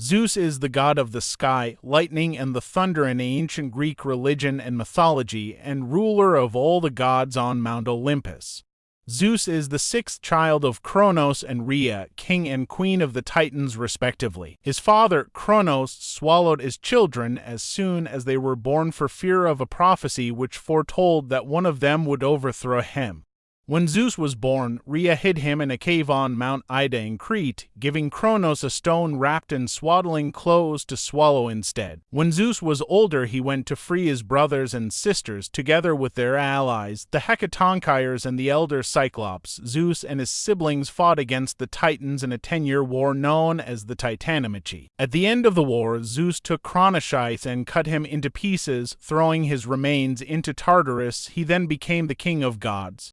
Zeus is the god of the sky, lightning, and the thunder in ancient Greek religion and mythology, and ruler of all the gods on Mount Olympus. Zeus is the sixth child of Kronos and Rhea, king and queen of the Titans, respectively. His father, Kronos, swallowed his children as soon as they were born for fear of a prophecy which foretold that one of them would overthrow him. When Zeus was born, Rhea hid him in a cave on Mount Ida in Crete, giving Kronos a stone wrapped in swaddling clothes to swallow instead. When Zeus was older, he went to free his brothers and sisters, together with their allies, the Hecatonchires and the elder Cyclops. Zeus and his siblings fought against the Titans in a ten-year war known as the Titanomachy. At the end of the war, Zeus took Kronos' scythe and cut him into pieces, throwing his remains into Tartarus. He then became the king of gods.